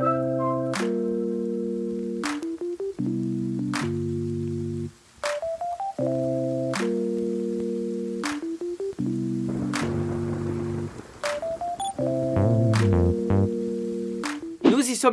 Nous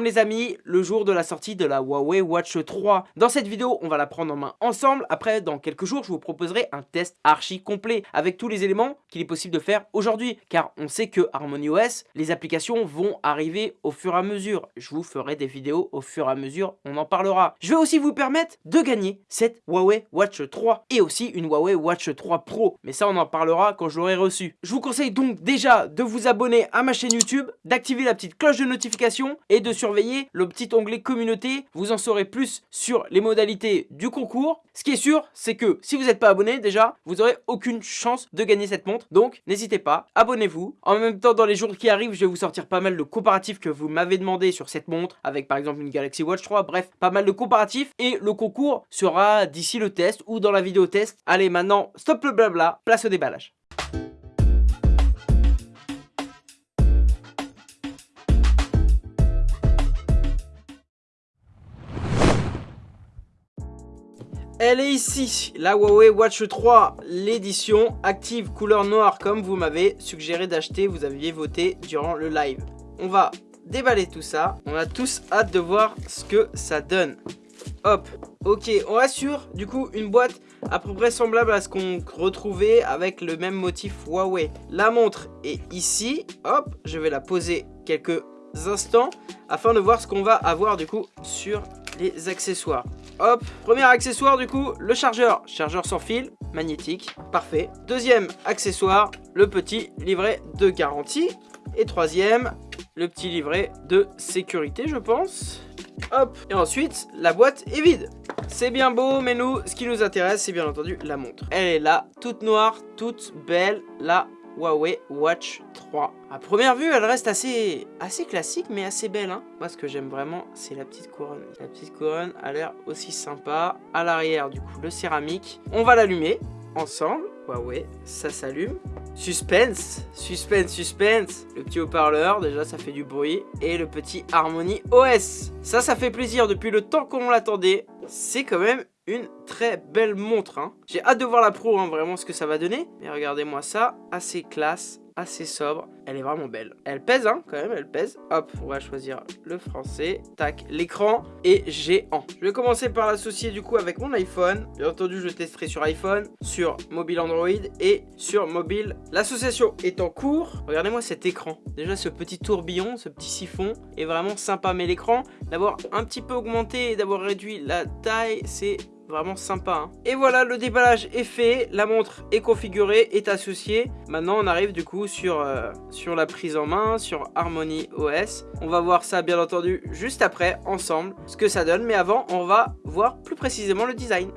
les amis, le jour de la sortie de la Huawei Watch 3. Dans cette vidéo, on va la prendre en main ensemble. Après, dans quelques jours, je vous proposerai un test archi complet avec tous les éléments qu'il est possible de faire aujourd'hui. Car on sait que HarmonyOS, les applications vont arriver au fur et à mesure. Je vous ferai des vidéos au fur et à mesure, on en parlera. Je vais aussi vous permettre de gagner cette Huawei Watch 3 et aussi une Huawei Watch 3 Pro. Mais ça, on en parlera quand je l'aurai reçu. Je vous conseille donc déjà de vous abonner à ma chaîne YouTube, d'activer la petite cloche de notification et de surveiller le petit onglet communauté. Vous en saurez plus sur les modalités du concours. Ce qui est sûr, c'est que si vous n'êtes pas abonné déjà, vous n'aurez aucune chance de gagner cette montre. Donc n'hésitez pas, abonnez-vous. En même temps, dans les jours qui arrivent, je vais vous sortir pas mal de comparatifs que vous m'avez demandé sur cette montre, avec par exemple une Galaxy Watch 3. Bref, pas mal de comparatifs. Et le concours sera d'ici le test ou dans la vidéo test. Allez, maintenant, stop le blabla, place au déballage. Elle est ici, la Huawei Watch 3, l'édition active couleur noire comme vous m'avez suggéré d'acheter, vous aviez voté durant le live. On va déballer tout ça, on a tous hâte de voir ce que ça donne. Hop, ok, on rassure du coup une boîte à peu près semblable à ce qu'on retrouvait avec le même motif Huawei. La montre est ici, hop, je vais la poser quelques instants afin de voir ce qu'on va avoir du coup sur les accessoires. Hop, premier accessoire du coup, le chargeur. Chargeur sans fil, magnétique, parfait. Deuxième accessoire, le petit livret de garantie. Et troisième, le petit livret de sécurité je pense. Hop, et ensuite, la boîte est vide. C'est bien beau, mais nous, ce qui nous intéresse, c'est bien entendu la montre. Elle est là, toute noire, toute belle, la Huawei Watch 3. À première vue, elle reste assez, assez classique, mais assez belle. Hein. Moi, ce que j'aime vraiment, c'est la petite couronne. La petite couronne a l'air aussi sympa. À l'arrière, du coup, le céramique. On va l'allumer ensemble. Huawei, ça s'allume. Suspense, suspense, suspense. Le petit haut-parleur, déjà ça fait du bruit. Et le petit Harmony OS. Ça, ça fait plaisir depuis le temps qu'on l'attendait. C'est quand même une très belle montre. Hein. J'ai hâte de voir la pro, hein, vraiment ce que ça va donner. Mais regardez-moi ça, assez classe, assez sobre. Elle est vraiment belle. Elle pèse, hein, quand même, elle pèse. Hop, on va choisir le français. Tac, l'écran est géant. Je vais commencer par l'associer du coup avec mon iPhone. Bien entendu, je testerai sur iPhone, sur mobile Android et sur mobile. L'association est en cours. Regardez-moi cet écran. Déjà, ce petit tourbillon, ce petit siphon est vraiment sympa. Mais l'écran, d'avoir un petit peu augmenté et d'avoir réduit la taille, c'est Vraiment sympa. Hein. Et voilà, le déballage est fait. La montre est configurée, est associée. Maintenant, on arrive du coup sur, euh, sur la prise en main, sur Harmony OS. On va voir ça, bien entendu, juste après, ensemble, ce que ça donne. Mais avant, on va voir plus précisément le design.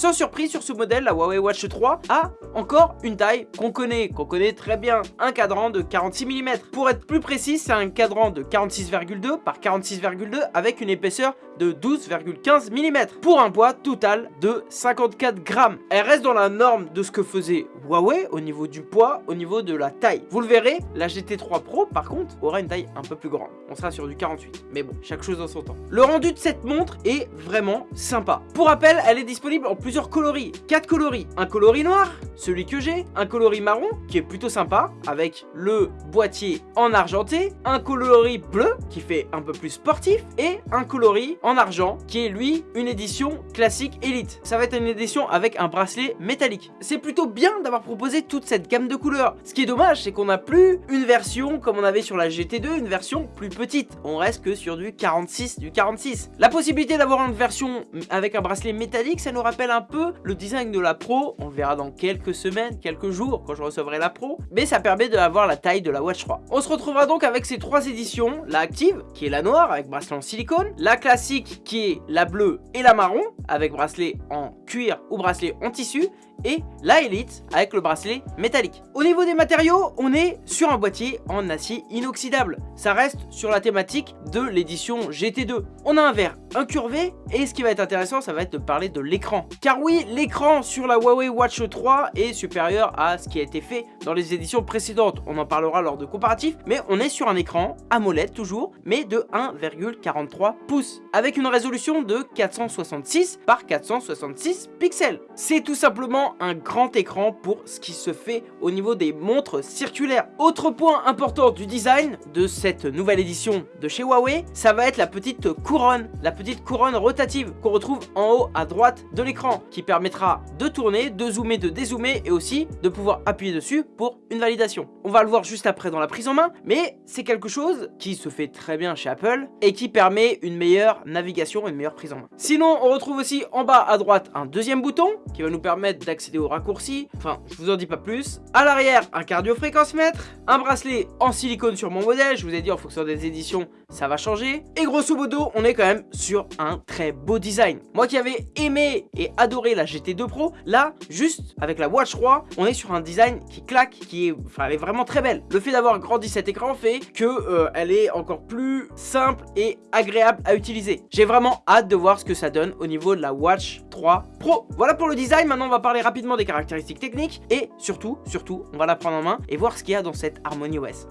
Sans surprise sur ce modèle, la Huawei Watch 3 a encore une taille qu'on connaît, qu'on connaît très bien, un cadran de 46 mm. Pour être plus précis, c'est un cadran de 46,2 par 46,2 avec une épaisseur de 12,15 mm pour un poids total de 54 grammes. Elle reste dans la norme de ce que faisait Huawei au niveau du poids, au niveau de la taille. Vous le verrez, la GT3 Pro par contre aura une taille un peu plus grande. On sera sur du 48, mais bon, chaque chose en son temps. Le rendu de cette montre est vraiment sympa. Pour rappel, elle est disponible en plusieurs coloris. 4 coloris. Un coloris noir, celui que j'ai. Un coloris marron, qui est plutôt sympa, avec le boîtier en argenté. Un coloris bleu, qui fait un peu plus sportif. Et un coloris en argent, qui est lui une édition classique élite. Ça va être une édition avec un bracelet métallique. C'est plutôt bien d'avoir proposé toute cette gamme de couleurs. Ce qui est dommage, c'est qu'on n'a plus une version comme on avait sur la GT2, une version plus petite. On reste que sur du 46, du 46. La possibilité d'avoir une version avec un bracelet métallique, ça nous rappelle un peu le design de la Pro. On verra dans quelques semaines, quelques jours, quand je recevrai la Pro. Mais ça permet d'avoir la taille de la Watch 3. On se retrouvera donc avec ces trois éditions. La Active, qui est la noire, avec bracelet en silicone. La classique qui est la bleue et la marron avec bracelet en cuir ou bracelet en tissu et la Elite avec le bracelet métallique. Au niveau des matériaux, on est sur un boîtier en acier inoxydable. Ça reste sur la thématique de l'édition GT2. On a un verre incurvé Et ce qui va être intéressant, ça va être de parler de l'écran. Oui, l'écran sur la Huawei Watch 3 est supérieur à ce qui a été fait dans les éditions précédentes. On en parlera lors de comparatifs, mais on est sur un écran AMOLED toujours, mais de 1,43 pouces, avec une résolution de 466 par 466 pixels. C'est tout simplement un grand écran pour ce qui se fait au niveau des montres circulaires. Autre point important du design de cette nouvelle édition de chez Huawei, ça va être la petite couronne, la petite couronne rotative qu'on retrouve en haut à droite de l'écran, qui permettra de tourner, de zoomer, de dézoomer et aussi de pouvoir appuyer dessus pour une validation. On va le voir juste après dans la prise en main, mais c'est quelque chose qui se fait très bien chez Apple et qui permet une meilleure navigation une meilleure prise en main. Sinon, on retrouve aussi en bas à droite un deuxième bouton qui va nous permettre d'accéder aux raccourcis. Enfin, je vous en dis pas plus. À l'arrière, un cardio-fréquence-mètre, un bracelet en silicone sur mon modèle. Je vous ai dit en fonction des éditions, ça va changer. Et grosso modo, on est quand même sur un très beau design. Moi qui avais aimé et la GT2 Pro, là, juste avec la Watch 3, on est sur un design qui claque, qui est vraiment très belle. Le fait d'avoir grandi cet écran fait que euh, elle est encore plus simple et agréable à utiliser. J'ai vraiment hâte de voir ce que ça donne au niveau de la Watch 3 Pro. Voilà pour le design, maintenant on va parler rapidement des caractéristiques techniques et surtout, surtout, on va la prendre en main et voir ce qu'il y a dans cette Harmony OS.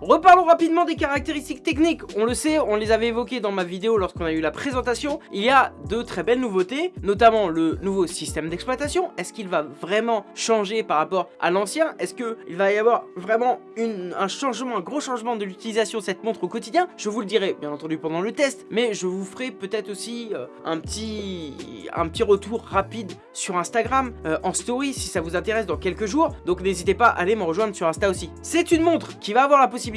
Reparlons rapidement des caractéristiques techniques. On le sait, on les avait évoquées dans ma vidéo lorsqu'on a eu la présentation. Il y a de très belles nouveautés, notamment le nouveau système d'exploitation. Est-ce qu'il va vraiment changer par rapport à l'ancien? Est-ce qu'il va y avoir vraiment un changement, un gros changement de l'utilisation de cette montre au quotidien? Je vous le dirai bien entendu pendant le test, mais je vous ferai peut-être aussi euh, un, petit, un petit retour rapide sur Instagram, euh, en story si ça vous intéresse dans quelques jours. Donc n'hésitez pas à aller me rejoindre sur Insta aussi. C'est une montre qui va avoir la possibilité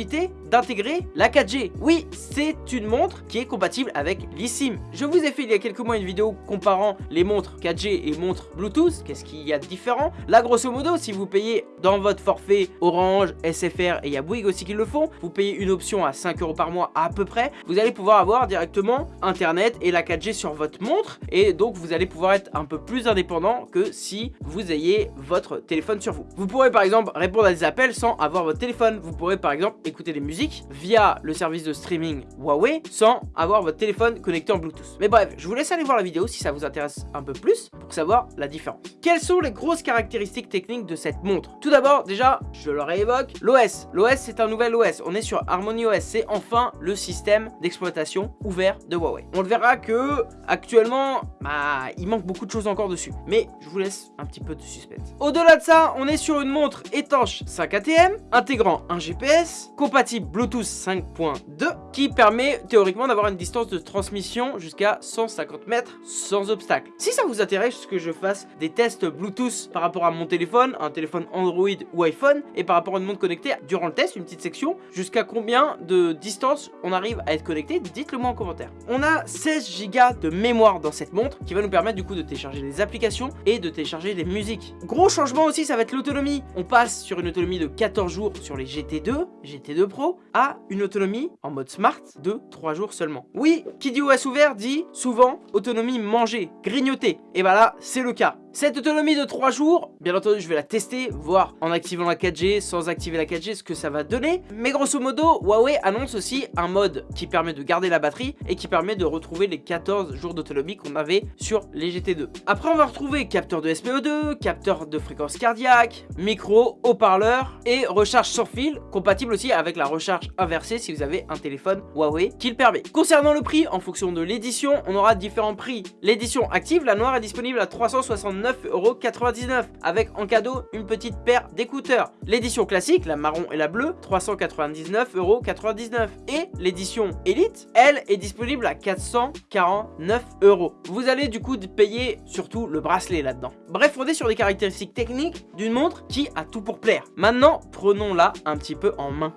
d'intégrer la 4G. Oui, c'est une montre qui est compatible avec l'eSIM. Je vous ai fait il y a quelques mois une vidéo comparant les montres 4G et montres Bluetooth. Qu'est-ce qu'il y a de différent? Là, grosso modo, si vous payez dans votre forfait Orange, SFR et il aussi qui le font, vous payez une option à 5 euros par mois à peu près, vous allez pouvoir avoir directement Internet et la 4G sur votre montre et donc vous allez pouvoir être un peu plus indépendant que si vous ayez votre téléphone sur vous. Vous pourrez par exemple répondre à des appels sans avoir votre téléphone. Vous pourrez par exemple écouter des musiques via le service de streaming Huawei sans avoir votre téléphone connecté en Bluetooth. Mais bref, je vous laisse aller voir la vidéo si ça vous intéresse un peu plus pour savoir la différence. Quelles sont les grosses caractéristiques techniques de cette montre? Tout d'abord, déjà, je le réévoque, l'OS. L'OS, c'est un nouvel OS. On est sur Harmony OS. C'est enfin le système d'exploitation ouvert de Huawei. On le verra que actuellement, bah, il manque beaucoup de choses encore dessus. Mais je vous laisse un petit peu de suspense. Au-delà de ça, on est sur une montre étanche 5 ATM, intégrant un GPS, compatible Bluetooth 5.2 qui permet théoriquement d'avoir une distance de transmission jusqu'à 150 mètres sans obstacle. Si ça vous intéresse que je fasse des tests Bluetooth par rapport à mon téléphone, un téléphone Android ou iPhone et par rapport à une montre connectée durant le test, une petite section, jusqu'à combien de distance on arrive à être connecté, dites-le moi en commentaire. On a 16 Go de mémoire dans cette montre qui va nous permettre du coup de télécharger les applications et de télécharger les musiques. Gros changement aussi, ça va être l'autonomie. On passe sur une autonomie de 14 jours sur les GT2, GT2 Pro, à une autonomie en mode smart de 3 jours seulement. Oui, qui dit OS ouvert dit souvent autonomie manger, grignoter. Et bah là, c'est le cas. Cette autonomie de 3 jours, bien entendu je vais la tester, voir en activant la 4G, sans activer la 4G ce que ça va donner. Mais grosso modo, Huawei annonce aussi un mode qui permet de garder la batterie et qui permet de retrouver les 14 jours d'autonomie qu'on avait sur les GT2. Après on va retrouver capteur de SPO2, capteur de fréquence cardiaque, micro, haut-parleur et recharge sans fil, compatible aussi avec la recharge inversée si vous avez un téléphone Huawei qui le permet. Concernant le prix, en fonction de l'édition, on aura différents prix. L'édition active, la noire est disponible à 369 9,99€ avec en cadeau une petite paire d'écouteurs. L'édition classique, la marron et la bleue, 399,99€ et l'édition Elite, elle, est disponible à 449€. Vous allez du coup payer surtout le bracelet là-dedans. Bref, on est sur des caractéristiques techniques d'une montre qui a tout pour plaire. Maintenant, prenons-la un petit peu en main.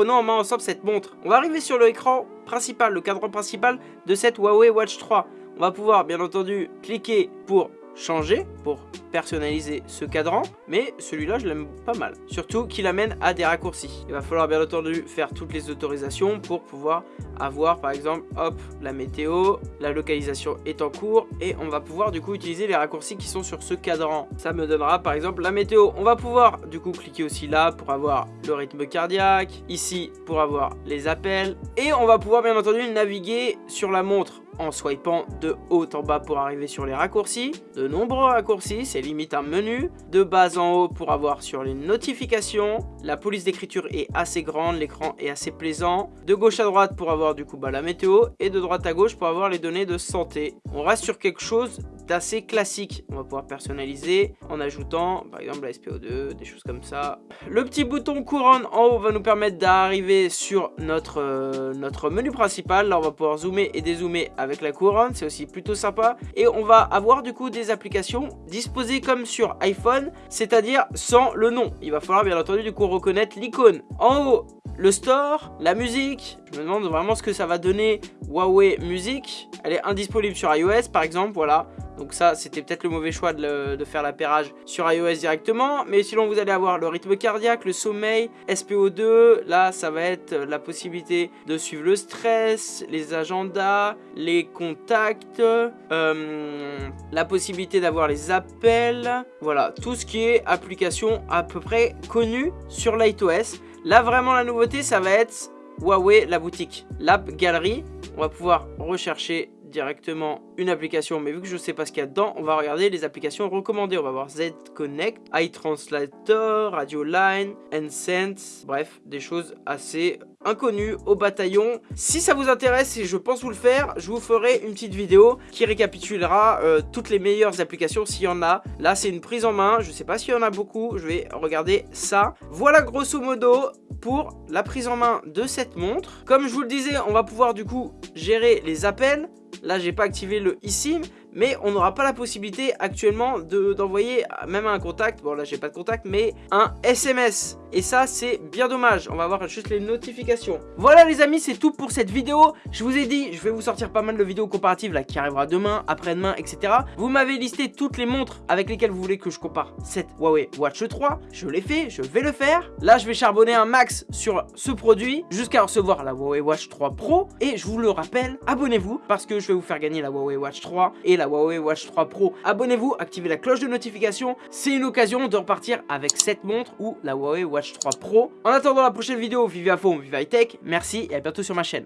prenons en main ensemble cette montre. On va arriver sur l'écran principal, le cadran principal de cette Huawei Watch 3. On va pouvoir bien entendu cliquer pour changer pour personnaliser ce cadran, mais celui-là je l'aime pas mal. Surtout qu'il amène à des raccourcis. Il va falloir bien entendu faire toutes les autorisations pour pouvoir avoir par exemple, hop, la météo, la localisation est en cours et on va pouvoir du coup utiliser les raccourcis qui sont sur ce cadran. Ça me donnera par exemple la météo. On va pouvoir du coup cliquer aussi là pour avoir le rythme cardiaque, ici pour avoir les appels et on va pouvoir bien entendu naviguer sur la montre en swipant de haut en bas pour arriver sur les raccourcis. De nombreux raccourcis, c'est limite un menu. De bas en haut pour avoir sur les notifications. La police d'écriture est assez grande, l'écran est assez plaisant. De gauche à droite pour avoir du coup bah, la météo. Et de droite à gauche pour avoir les données de santé. On reste sur quelque chose d'assez classique. On va pouvoir personnaliser en ajoutant par exemple la SPO2, des choses comme ça. Le petit bouton couronne en haut va nous permettre d'arriver sur notre, euh, notre menu principal. Là on va pouvoir zoomer et dézoomer avec la couronne, c'est aussi plutôt sympa. Et on va avoir du coup des applications disposées comme sur iPhone, c'est-à-dire sans le nom. Il va falloir bien entendu du coup reconnaître l'icône. En haut, le store, la musique, je me demande vraiment ce que ça va donner Huawei Music. Elle est indisponible sur iOS par exemple, voilà. Donc ça, c'était peut-être le mauvais choix de, faire l'appairage sur iOS directement. Mais sinon, vous allez avoir le rythme cardiaque, le sommeil, SPO2. Là, ça va être la possibilité de suivre le stress, les agendas, les contacts, euh, la possibilité d'avoir les appels. Voilà, tout ce qui est application à peu près connue sur l'iOS. Là, vraiment, la nouveauté, ça va être Huawei, la boutique, l'app galerie. On va pouvoir rechercher directement une application, mais vu que je sais pas ce qu'il y a dedans, on va regarder les applications recommandées. On va voir Z Connect, iTranslator, Radio Line, Ensense, bref, des choses assez inconnues au bataillon. Si ça vous intéresse et je pense vous le faire, je vous ferai une petite vidéo qui récapitulera euh, toutes les meilleures applications s'il y en a. Là, c'est une prise en main, je sais pas s'il y en a beaucoup, je vais regarder ça. Voilà grosso modo pour la prise en main de cette montre. Comme je vous le disais, on va pouvoir du coup gérer les appels, Là, j'ai pas activé le eSIM, mais on n'aura pas la possibilité actuellement d'envoyer même un contact, bon là j'ai pas de contact, mais un SMS. Et ça, c'est bien dommage. On va voir juste les notifications. Voilà les amis, c'est tout pour cette vidéo. Je vous ai dit, je vais vous sortir pas mal de vidéos comparatives là qui arrivera demain, après-demain, etc. Vous m'avez listé toutes les montres avec lesquelles vous voulez que je compare cette Huawei Watch 3. Je l'ai fait, je vais le faire. Là, je vais charbonner un max sur ce produit jusqu'à recevoir la Huawei Watch 3 Pro. Et je vous le rappelle, abonnez-vous parce que je vais vous faire gagner la Huawei Watch 3 et la Huawei Watch 3 Pro. Abonnez-vous, activez la cloche de notification. C'est une occasion de repartir avec cette montre ou la Huawei Watch 3 Pro. En attendant la prochaine vidéo, vivez à fond, vive high tech. Merci et à bientôt sur ma chaîne.